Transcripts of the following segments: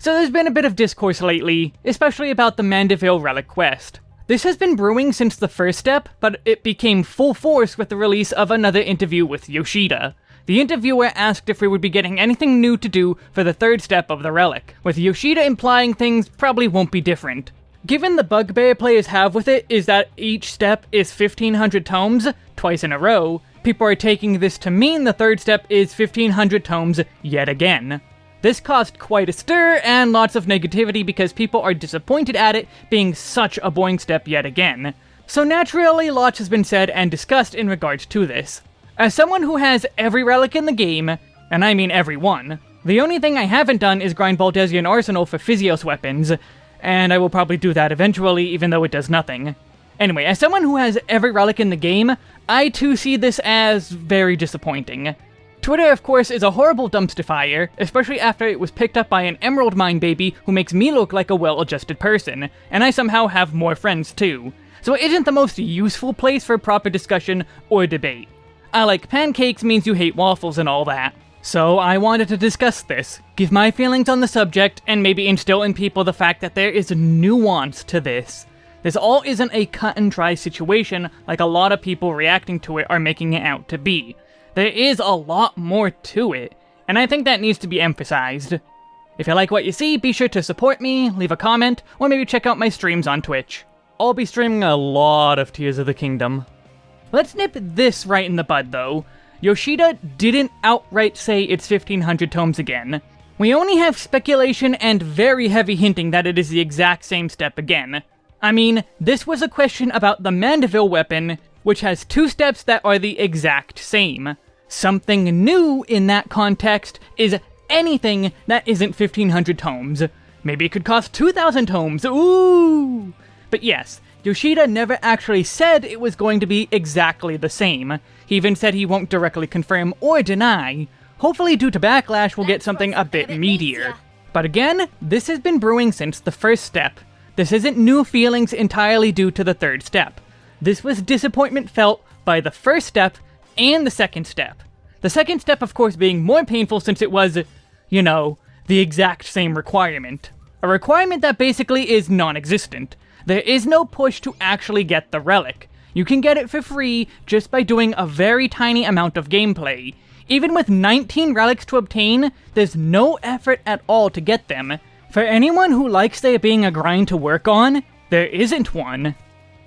So there's been a bit of discourse lately, especially about the Manderville Relic quest. This has been brewing since the first step, but it became full force with the release of another interview with Yoshida. The interviewer asked if we would be getting anything new to do for the third step of the relic, with Yoshida implying things probably won't be different. Given the bugbear players have with it is that each step is 1500 tomes, twice in a row, people are taking this to mean the third step is 1500 tomes yet again. This caused quite a stir and lots of negativity because people are disappointed at it being such a boring step yet again. So naturally, lots has been said and discussed in regards to this. As someone who has every relic in the game, and I mean every one, the only thing I haven't done is grind Baldesion Arsenal for Physeos weapons, and I will probably do that eventually even though it does nothing. Anyway, as someone who has every relic in the game, I too see this as very disappointing. Twitter, of course, is a horrible dumpster fire, especially after it was picked up by an Emerald Mine baby who makes me look like a well-adjusted person, and I somehow have more friends too. So it isn't the most useful place for proper discussion or debate. I like pancakes means you hate waffles and all that. So I wanted to discuss this, give my feelings on the subject, and maybe instill in people the fact that there is nuance to this. This all isn't a cut and dry situation like a lot of people reacting to it are making it out to be. There is a lot more to it, and I think that needs to be emphasized. If you like what you see, be sure to support me, leave a comment, or maybe check out my streams on Twitch. I'll be streaming a lot of Tears of the Kingdom. Let's nip this right in the bud, though. Yoshida didn't outright say it's 1500 tomes again. We only have speculation and very heavy hinting that it is the exact same step again. I mean, this was a question about the Manderville weapon, which has two steps that are the exact same. Something new in that context is anything that isn't 1500 tomes. Maybe it could cost 2000 tomes, ooh! But yes, Yoshida never actually said it was going to be exactly the same. He even said he won't directly confirm or deny. Hopefully due to Backlash we'll get something a bit meatier. But again, this has been brewing since the first step. This isn't new feelings entirely due to the third step. This was disappointment felt by the first step and the second step. The second step, of course, being more painful since it was, you know, the exact same requirement. A requirement that basically is non-existent. There is no push to actually get the relic. You can get it for free just by doing a very tiny amount of gameplay. Even with 19 relics to obtain, there's no effort at all to get them. For anyone who likes there being a grind to work on, there isn't one.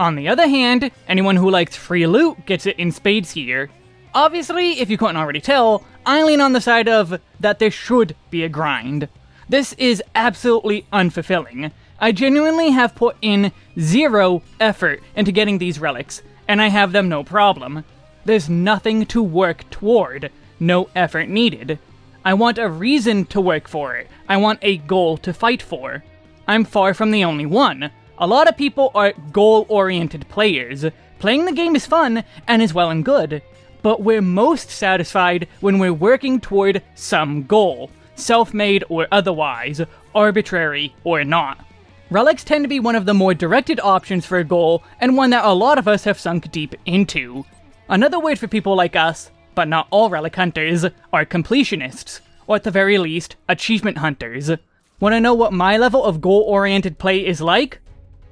On the other hand, anyone who likes free loot gets it in spades here. Obviously, if you couldn't already tell, I lean on the side of that there should be a grind. This is absolutely unfulfilling. I genuinely have put in zero effort into getting these relics, and I have them no problem. There's nothing to work toward, no effort needed. I want a reason to work for it, I want a goal to fight for. I'm far from the only one. A lot of people are goal-oriented players. Playing the game is fun, and is well and good, but we're most satisfied when we're working toward some goal, self-made or otherwise, arbitrary or not. Relics tend to be one of the more directed options for a goal, and one that a lot of us have sunk deep into. Another word for people like us, but not all relic hunters, are completionists, or at the very least, achievement hunters. Wanna know what my level of goal-oriented play is like?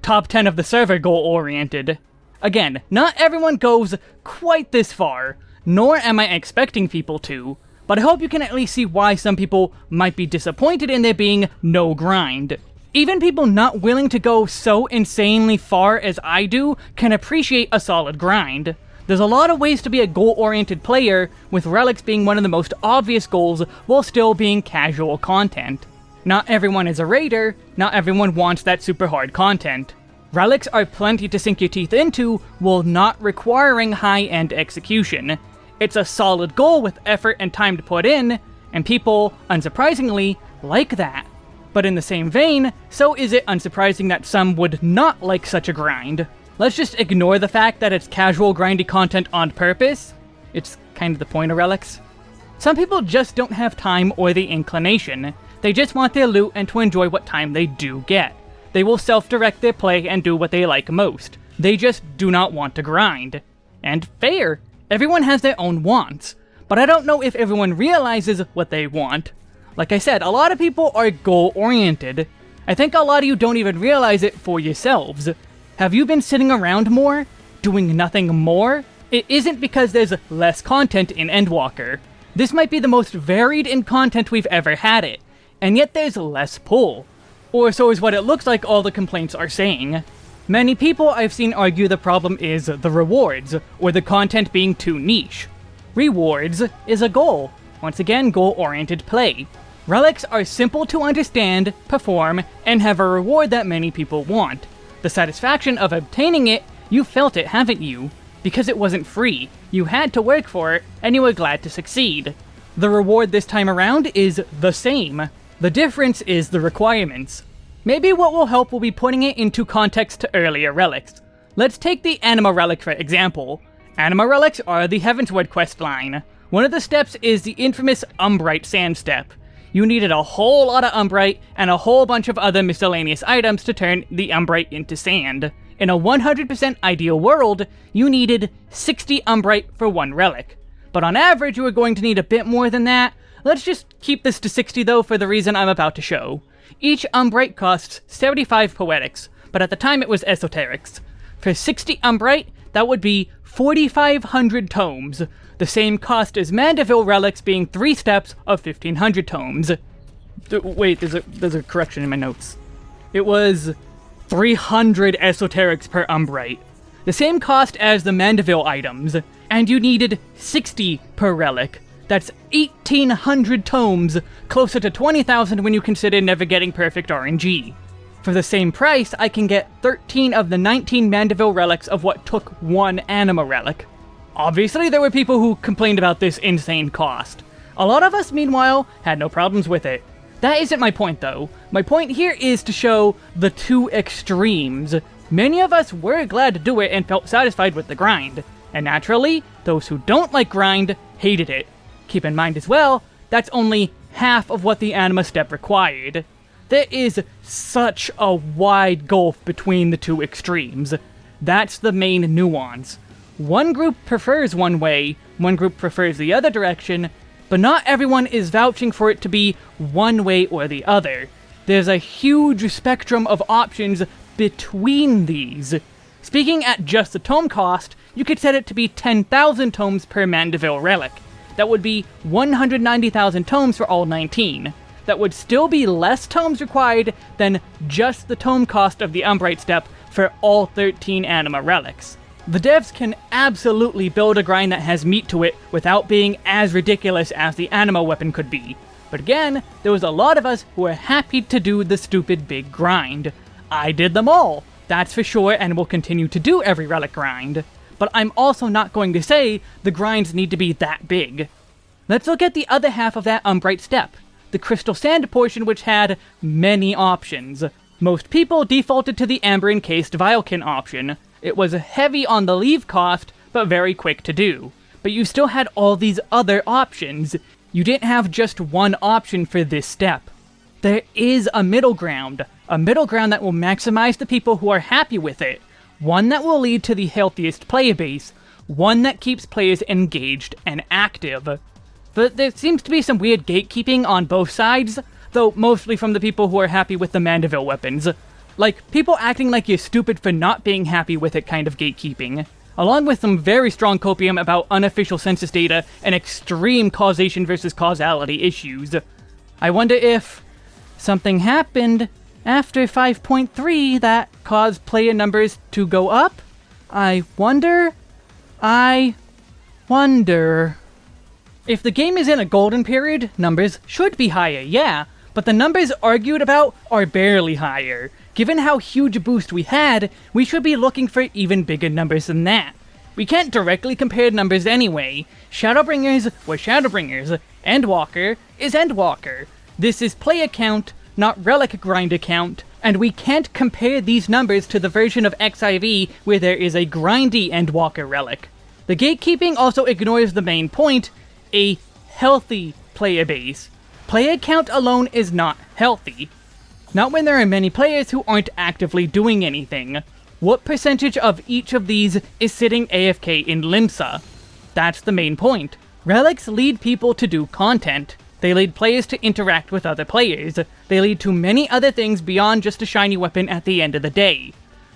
Top 10 of the server goal-oriented. Again, not everyone goes quite this far, nor am I expecting people to, but I hope you can at least see why some people might be disappointed in there being no grind. Even people not willing to go so insanely far as I do can appreciate a solid grind. There's a lot of ways to be a goal-oriented player, with relics being one of the most obvious goals while still being casual content. Not everyone is a raider, not everyone wants that super hard content. Relics are plenty to sink your teeth into while not requiring high-end execution. It's a solid goal with effort and time to put in, and people, unsurprisingly, like that. But in the same vein, so is it unsurprising that some would not like such a grind. Let's just ignore the fact that it's casual grindy content on purpose. It's kind of the point of relics. Some people just don't have time or the inclination. They just want their loot and to enjoy what time they do get. They will self-direct their play and do what they like most. They just do not want to grind. And fair. Everyone has their own wants. But I don't know if everyone realizes what they want. Like I said, a lot of people are goal-oriented. I think a lot of you don't even realize it for yourselves. Have you been sitting around more? Doing nothing more? It isn't because there's less content in Endwalker. This might be the most varied in content we've ever had it, and yet there's less pull. Or so is what it looks like all the complaints are saying. Many people I've seen argue the problem is the rewards, or the content being too niche. Rewards is a goal. Once again, goal-oriented play. Relics are simple to understand, perform, and have a reward that many people want. The satisfaction of obtaining it, you felt it, haven't you? Because it wasn't free, you had to work for it, and you were glad to succeed. The reward this time around is the same. The difference is the requirements. Maybe what will help will be putting it into context to earlier relics. Let's take the Anima Relic for example. Anima Relics are the Heavensward questline. One of the steps is the infamous Umbrite Sand Step you needed a whole lot of Umbrite and a whole bunch of other miscellaneous items to turn the Umbrite into sand. In a 100% ideal world, you needed 60 Umbrite for one relic. But on average, you were going to need a bit more than that. Let's just keep this to 60 though for the reason I'm about to show. Each Umbrite costs 75 Poetics, but at the time it was Esoterics. For 60 Umbrite, that would be 4,500 tomes, the same cost as Manderville relics being three steps of 1500 tomes. wait, there's a, there's a correction in my notes. It was 300 esoterics per Umbrite. The same cost as the Manderville items, and you needed 60 per relic. That's 1800 tomes, closer to 20,000 when you consider never getting perfect RNG. For the same price, I can get 13 of the 19 Manderville relics of what took one Anima relic. Obviously, there were people who complained about this insane cost. A lot of us, meanwhile, had no problems with it. That isn't my point, though. My point here is to show the two extremes. Many of us were glad to do it and felt satisfied with the grind. And naturally, those who don't like grind hated it. Keep in mind as well, that's only half of what the Anima step required. There is such a wide gulf between the two extremes. That's the main nuance. One group prefers one way, one group prefers the other direction, but not everyone is vouching for it to be one way or the other. There's a huge spectrum of options between these. Speaking at just the tome cost, you could set it to be 10,000 tomes per Manderville relic. That would be 190,000 tomes for all 19. That would still be less tomes required than just the tome cost of the Umbrite step for all 13 Anima relics. The devs can absolutely build a grind that has meat to it without being as ridiculous as the Anima weapon could be. But again, there was a lot of us who were happy to do the stupid big grind. I did them all, that's for sure, and will continue to do every relic grind. But I'm also not going to say the grinds need to be that big. Let's look at the other half of that Umbrite step, the Crystal Sand portion which had many options. Most people defaulted to the Amber Encased Vilekin option, it was heavy on the leve cost, but very quick to do. But you still had all these other options. You didn't have just one option for this step. There is a middle ground, a middle ground that will maximize the people who are happy with it, one that will lead to the healthiest player base, one that keeps players engaged and active. But there seems to be some weird gatekeeping on both sides, though mostly from the people who are happy with the Manderville weapons. Like, people acting like you're stupid for not being happy with it kind of gatekeeping. Along with some very strong copium about unofficial census data and extreme causation versus causality issues. I wonder if something happened after 5.3 that caused player numbers to go up? I wonder? I wonder. If the game is in a golden period, numbers should be higher, yeah, but the numbers argued about are barely higher. Given how huge a boost we had, we should be looking for even bigger numbers than that. We can't directly compare numbers anyway. Shadowbringers were Shadowbringers, Endwalker is Endwalker. This is player count, not relic grind account, and we can't compare these numbers to the version of XIV where there is a grindy Endwalker relic. The gatekeeping also ignores the main point, a healthy player base. Player count alone is not healthy. Not when there are many players who aren't actively doing anything. What percentage of each of these is sitting AFK in Limsa? That's the main point. Relics lead people to do content. They lead players to interact with other players. They lead to many other things beyond just a shiny weapon at the end of the day.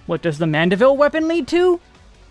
What does the Manderville weapon lead to?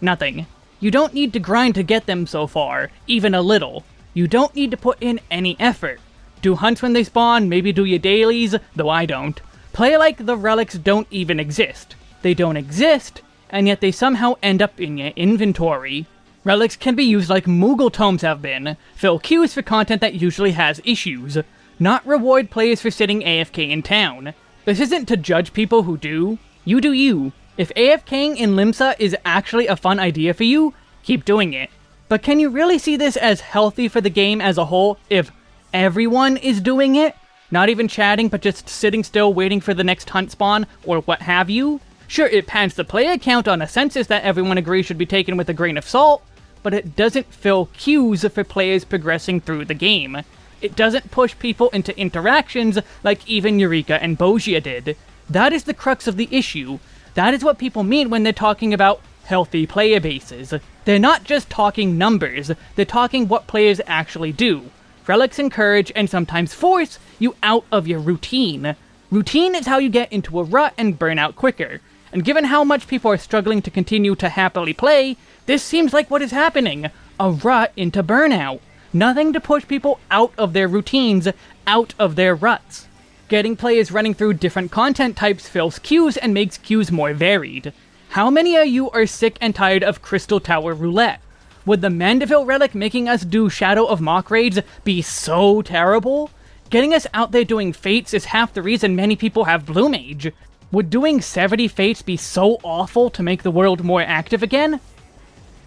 Nothing. You don't need to grind to get them so far, even a little. You don't need to put in any effort. Do hunts when they spawn, maybe do your dailies, though I don't. Play like the relics don't even exist. They don't exist, and yet they somehow end up in your inventory. Relics can be used like Moogle tomes have been, fill queues for content that usually has issues, not reward players for sitting AFK in town. This isn't to judge people who do. You do you. If AFKing in Limsa is actually a fun idea for you, keep doing it. But can you really see this as healthy for the game as a whole if everyone is doing it? Not even chatting, but just sitting still waiting for the next hunt spawn, or what have you? Sure, it pans the player count on a census that everyone agrees should be taken with a grain of salt, but it doesn't fill queues for players progressing through the game. It doesn't push people into interactions like even Eureka and Bozja did. That is the crux of the issue. That is what people mean when they're talking about healthy player bases. They're not just talking numbers, they're talking what players actually do. Relics encourage and sometimes force you out of your routine. Routine is how you get into a rut and burn out quicker. And given how much people are struggling to continue to happily play, this seems like what is happening. A rut into burnout. Nothing to push people out of their routines, out of their ruts. Getting players running through different content types fills queues and makes queues more varied. How many of you are sick and tired of Crystal Tower Roulette? Would the Manderville Relic making us do Shadow of Mhach raids be so terrible? Getting us out there doing Fates is half the reason many people have Blue Mage. Would doing 70 Fates be so awful to make the world more active again?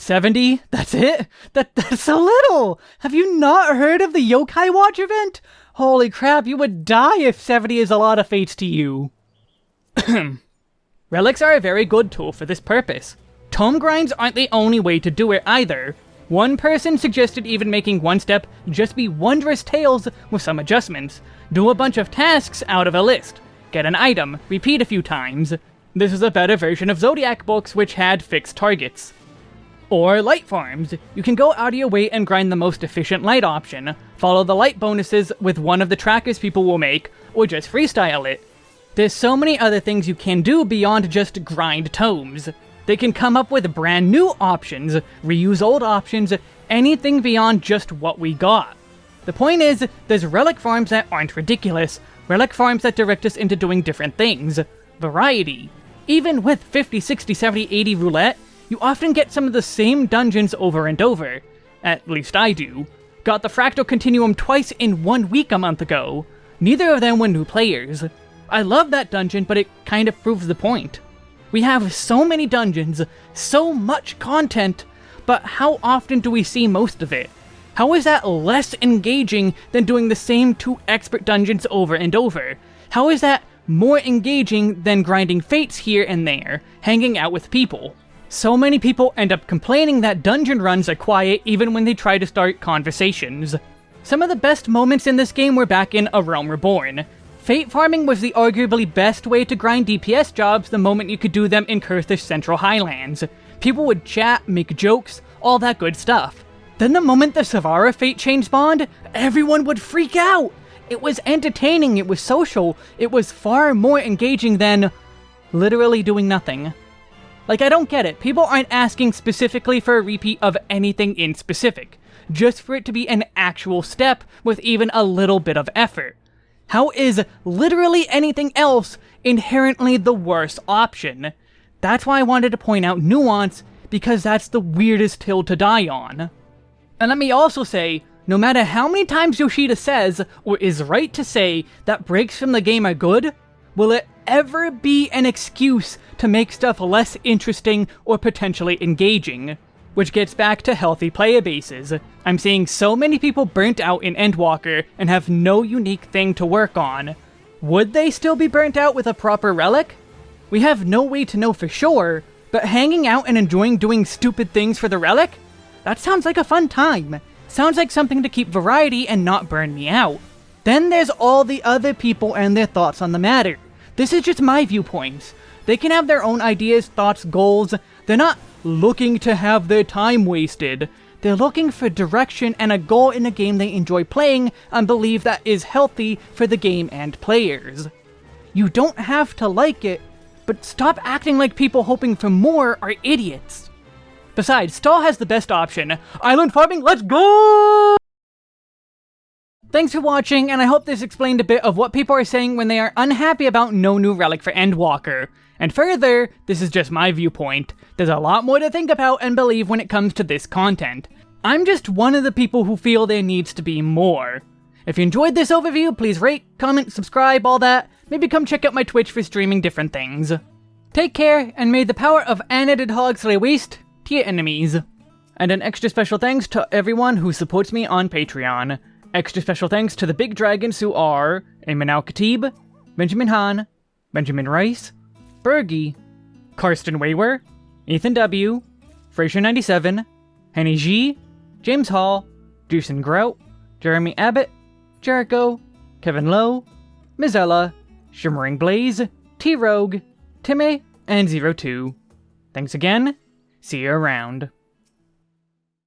70? That's it? That That's so little! Have you not heard of the Yokai Watch event? Holy crap, you would die if 70 is a lot of fates to you. Relics are a very good tool for this purpose. Tome grinds aren't the only way to do it either. One person suggested even making one step just be Wondrous Tales with some adjustments. Do a bunch of tasks out of a list. Get an item, repeat a few times. This is a better version of Zodiac books which had fixed targets. Or light farms. You can go out of your way and grind the most efficient light option, follow the light bonuses with one of the trackers people will make, or just freestyle it. There's so many other things you can do beyond just grind tomes. They can come up with brand new options, reuse old options, anything beyond just what we got. The point is, there's relic farms that aren't ridiculous, relic farms that direct us into doing different things. Variety. Even with 50, 60, 70, 80 roulette, you often get some of the same dungeons over and over. At least I do. Got the Fractal Continuum twice in one week a month ago. Neither of them were new players. I love that dungeon, but it kind of proves the point. We have so many dungeons, so much content, but how often do we see most of it? How is that less engaging than doing the same two expert dungeons over and over? How is that more engaging than grinding fates here and there, hanging out with people? So many people end up complaining that dungeon runs are quiet even when they try to start conversations. Some of the best moments in this game were back in A Realm Reborn. Fate farming was the arguably best way to grind DPS jobs the moment you could do them in Coerthas Central Highlands. People would chat, make jokes, all that good stuff. Then the moment the Svara Fate chain spawned, everyone would freak out! It was entertaining, it was social, it was far more engaging than literally doing nothing. Like, I don't get it. People aren't asking specifically for a repeat of anything in specific, just for it to be an actual step with even a little bit of effort. How is literally anything else inherently the worst option? That's why I wanted to point out nuance, because that's the weirdest hill to die on. And let me also say, no matter how many times Yoshida says, or is right to say, that breaks from the game are good, will it ever be an excuse to make stuff less interesting or potentially engaging. Which gets back to healthy player bases. I'm seeing so many people burnt out in Endwalker and have no unique thing to work on. Would they still be burnt out with a proper relic? We have no way to know for sure, but hanging out and enjoying doing stupid things for the relic? That sounds like a fun time. Sounds like something to keep variety and not burn me out. Then there's all the other people and their thoughts on the matter. This is just my viewpoints. They can have their own ideas, thoughts, goals. They're not looking to have their time wasted. they're looking for direction and a goal in a game they enjoy playing and believe that is healthy for the game and players. You don't have to like it, but stop acting like people hoping for more are idiots. Besides, Stall has the best option. Island farming, let's go! Thanks for watching, and I hope this explained a bit of what people are saying when they are unhappy about no new relic for Endwalker. And further, this is just my viewpoint. There's a lot more to think about and believe when it comes to this content. I'm just one of the people who feel there needs to be more. If you enjoyed this overview, please rate, comment, subscribe, all that. Maybe come check out my Twitch for streaming different things. Take care, and may the power of Unedited Hog slay waste to your enemies. And an extra special thanks to everyone who supports me on Patreon. Extra special thanks to the big dragons who are Ayman Al Khatib, Benjamin Hahn, Benjamin Rice, Bergie, Karsten Waywer, Ethan W., Fraser97, Henny G, James Hall, Jason Grout, Jeremy Abbott, Jericho, Kevin Lowe, Mizella, Shimmering Blaze, T Rogue, Timmy, and Zero Two. Thanks again. See you around.